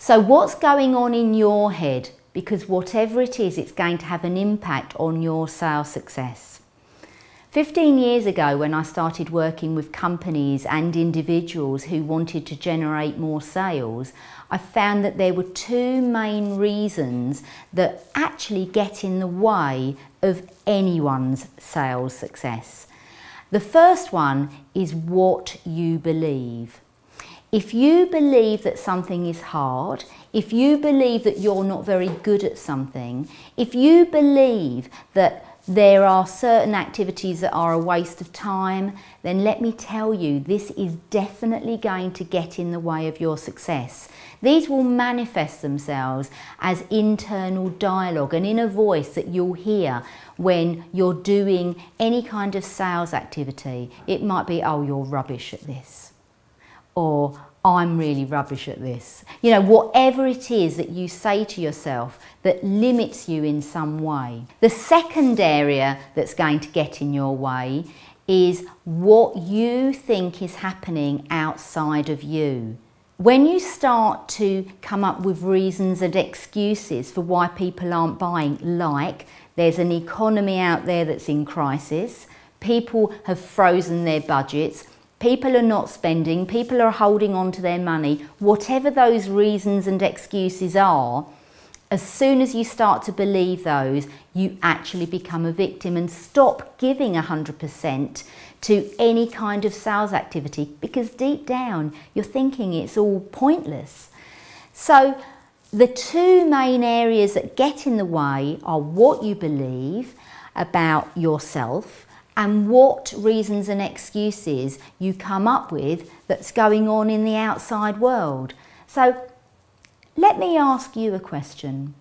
So what's going on in your head? Because whatever it is, it's going to have an impact on your sales success. 15 years ago when I started working with companies and individuals who wanted to generate more sales, I found that there were two main reasons that actually get in the way of anyone's sales success. The first one is what you believe. If you believe that something is hard, if you believe that you're not very good at something, if you believe that there are certain activities that are a waste of time, then let me tell you, this is definitely going to get in the way of your success. These will manifest themselves as internal dialogue, an inner voice that you'll hear when you're doing any kind of sales activity. It might be, oh, you're rubbish at this or I'm really rubbish at this. You know, whatever it is that you say to yourself that limits you in some way. The second area that's going to get in your way is what you think is happening outside of you. When you start to come up with reasons and excuses for why people aren't buying, like there's an economy out there that's in crisis, people have frozen their budgets, People are not spending, people are holding on to their money. Whatever those reasons and excuses are, as soon as you start to believe those, you actually become a victim and stop giving 100% to any kind of sales activity because deep down you're thinking it's all pointless. So the two main areas that get in the way are what you believe about yourself and what reasons and excuses you come up with that's going on in the outside world. So let me ask you a question.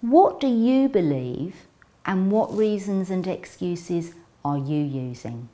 What do you believe and what reasons and excuses are you using?